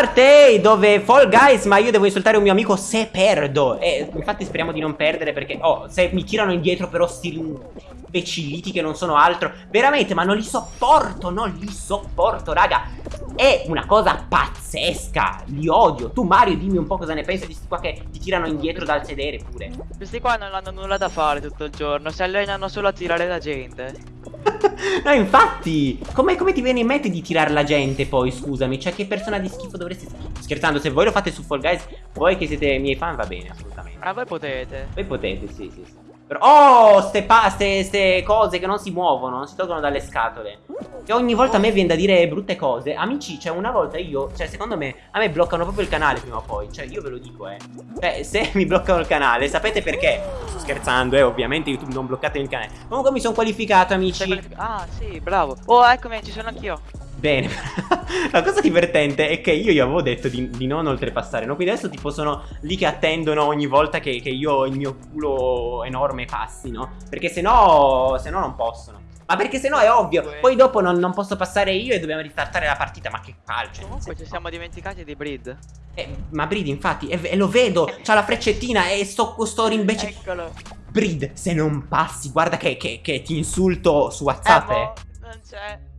parte dove Fall Guys, ma io devo insultare un mio amico se perdo. E infatti speriamo di non perdere perché, oh, se mi tirano indietro però sti imbecilliti che non sono altro. Veramente, ma non li sopporto, non li sopporto, raga. È una cosa pazzesca, li odio. Tu Mario dimmi un po' cosa ne pensi di questi qua che ti tirano indietro dal sedere pure. Questi qua non hanno nulla da fare tutto il giorno, si allenano solo a tirare la gente. no, infatti, come, come, ti viene in mente di tirare la gente poi, scusami? Cioè, che persona di schifo dovresti... Scherzando, se voi lo fate su Fall Guys, voi che siete miei fan, va bene, assolutamente. Ma voi potete. Voi potete, sì, sì, sì. Oh, ste, ste, ste, cose che non si muovono, non si tolgono dalle scatole. Che ogni volta a me viene da dire brutte cose. Amici, cioè una volta io, cioè secondo me, a me bloccano proprio il canale prima o poi. Cioè io ve lo dico, eh. Cioè, se mi bloccano il canale, sapete perché? Sto scherzando, eh, ovviamente YouTube non bloccate il canale. Comunque mi sono qualificato, amici. Ah, sì, bravo. Oh, eccomi, ci sono anch'io. Bene, la cosa divertente è che io gli avevo detto di, di, non oltrepassare, no? Quindi adesso tipo sono lì che attendono ogni volta che, che io il mio culo enorme passi, no? Perché se no, se no non possono. Ma perché se no è ovvio, poi dopo non, non, posso passare io e dobbiamo ristartare la partita, ma che calcio. Comunque ci siamo dimenticati di Breed. Eh, ma Breed infatti, e, e lo vedo, c'ha la freccettina e sto, sto invece... Eccolo. Breed, se non passi, guarda che, che, che ti insulto su WhatsApp, eh. Boh, non c'è.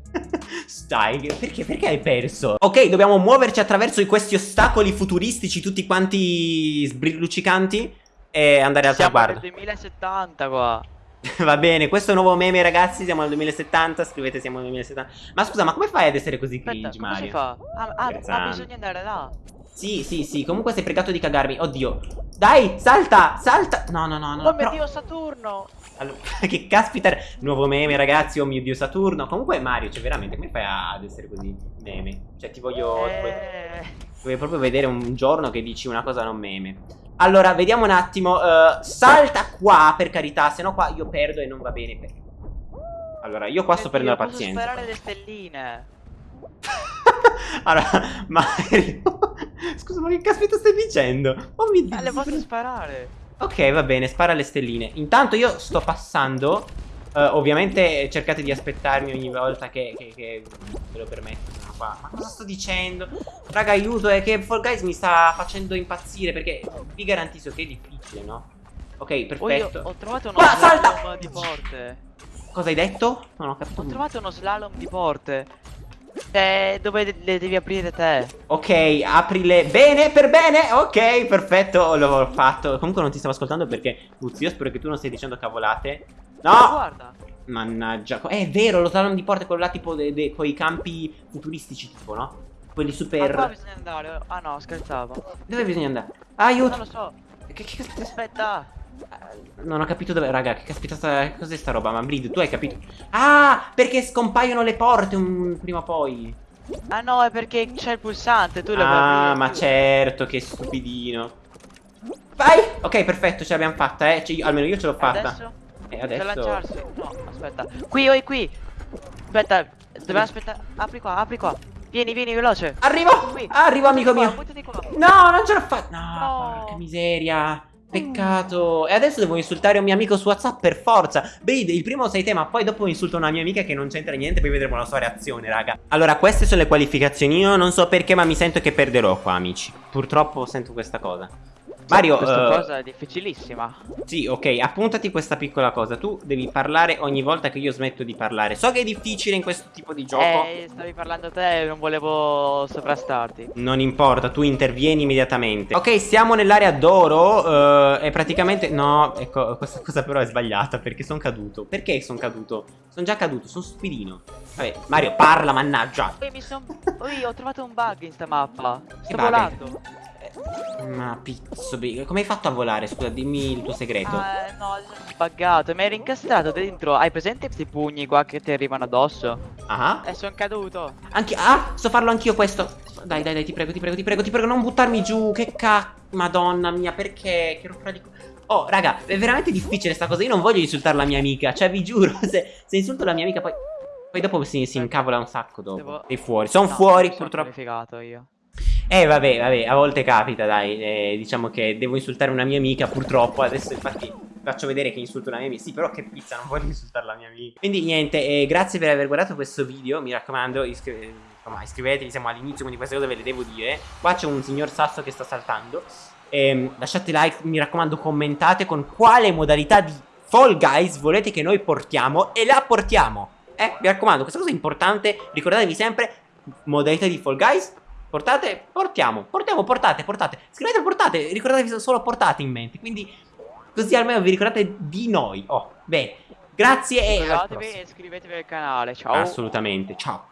Stai, perché, perché hai perso? Ok, dobbiamo muoverci attraverso questi ostacoli futuristici tutti quanti sbrilluccicanti e andare al traguardo. Siamo nel 2070 qua. Va bene, questo è un nuovo meme ragazzi, siamo nel 2070, scrivete siamo nel 2070 Ma scusa, ma come fai ad essere così cringe Aspetta, Mario? si fa? Ah, ah, ah, bisogna andare là Sì, sì, sì, comunque sei pregato di cagarmi, oddio Dai, salta, salta No, no, no, no Oh mio dio, Saturno allora, che caspita, nuovo meme ragazzi, oh mio dio Saturno Comunque Mario, cioè veramente, come fai ad essere così meme? Cioè ti voglio... Eh... Voglio proprio vedere un giorno che dici una cosa non meme allora, vediamo un attimo. Uh, salta qua, per carità, se no qua io perdo e non va bene. Per... Allora, io qua sto perdendo la pazienza. Posso sparare le stelline. allora, Mario... Scusa, ma che caspita stai dicendo? Oh mio Dio. Eh, le posso sparare. Ok, va bene, spara le stelline. Intanto io sto passando. Uh, ovviamente cercate di aspettarmi ogni volta che, che, che ve lo permetto qua Ma cosa sto dicendo? Raga aiuto è che Fall Guys mi sta facendo impazzire Perché vi garantisco che è difficile no? Ok perfetto oh, Ho trovato uno Qua, slalom salta! di porte Cosa hai detto? Non ho capito Ho trovato uno slalom di porte eh, dove le devi aprire te. Ok, aprile bene, per bene. Ok, perfetto, l'ho fatto. Comunque non ti stavo ascoltando perché Puzzi, io spero che tu non stai dicendo cavolate. No! Guarda. Mannaggia È vero, lo slalom di porte, quello là tipo con i campi futuristici tipo, no? Quelli super... Ma bisogna andare? Ah no, scherzavo. Dove bisogna andare? Aiuto Non lo so. Che, che Aspetta Non ho capito dove... Raga, che caspita sta... Cos'è sta roba? Ma Brid, tu hai capito? Ah, perché scompaiono le porte un... prima o poi Ah no, è perché c'è il pulsante, tu Ah, ma certo, che stupidino Vai! Ok, perfetto, ce l'abbiamo fatta, eh cioè, Almeno io ce l'ho fatta Adesso? E adesso... C'è lanciarsi? No, aspetta. Qui, oi, qui. Aspetta, dobbiamo aspettare. Apri qua, apri qua. Vieni, vieni, veloce. Arrivo! Qui. Arrivo, amico qua, mio. Qua. No, non ce l'ho fatta. No, no, porca miseria. Peccato. E adesso devo insultare un mio amico su WhatsApp per forza. Beh, il primo sei te, ma poi dopo insulto una mia amica che non c'entra niente. Poi vedremo la sua reazione, raga. Allora, queste sono le qualificazioni. Io non so perché, ma mi sento che perderò qua, amici. Purtroppo sento questa cosa. Mario, questa uh, cosa è difficilissima. Sì, ok, appuntati questa piccola cosa. Tu devi parlare ogni volta che io smetto di parlare. So che è difficile in questo tipo di gioco. Eh, stavi parlando te e non volevo sovrastarti. Non importa, tu intervieni immediatamente. Ok, siamo nell'area d'oro. Uh, e praticamente. No, ecco, questa cosa però è sbagliata perché sono caduto. Perché sono caduto? Sono già caduto, sono stupidino. Vabbè, Mario, parla, mannaggia. Poi mi sono. Poi ho trovato un bug in sta mappa. Sto volando. Ma pizzo, come hai fatto a volare? Scusa, dimmi il tuo segreto. Eh, no, sono buggato. Mi ero incastrato dentro. Hai presente questi pugni qua che ti arrivano addosso? Ah. E sono caduto. Anche. Ah, sto farlo anch'io questo. Dai, dai, dai, ti prego, ti prego, ti prego, ti prego, non buttarmi giù. Che cacchio. Madonna mia, perché? Che rottura di. Oh, raga, è veramente difficile sta cosa. Io non voglio insultare la mia amica. Cioè, vi giuro, se, se insulto la mia amica poi. Poi dopo si, si incavola un sacco dopo. Devo... Sei fuori. Sono no, fuori, purtroppo. Sono io. Eh vabbè, vabbè, a volte capita, dai, eh, diciamo che devo insultare una mia amica, purtroppo, adesso infatti faccio vedere che insulto una mia amica. Sì, però che pizza, non voglio insultare la mia amica. Quindi niente, eh, grazie per aver guardato questo video. Mi raccomando, iscri insomma, iscrivetevi, siamo all'inizio, quindi queste cose ve le devo dire. Qua c'è un signor sasso che sta saltando. Eh, lasciate like, mi raccomando, commentate con quale modalità di Fall Guys volete che noi portiamo e la portiamo. Eh, mi raccomando, questa cosa è importante. Ricordatevi sempre, modalità di Fall Guys, portate, portiamo, portiamo, portate, portate. Scrivete portate, ricordatevi solo portate in mente. Quindi così almeno vi ricordate di noi. Oh, bene. Grazie e... Iscrivetevi e iscrivetevi al canale, ciao. Assolutamente, ciao.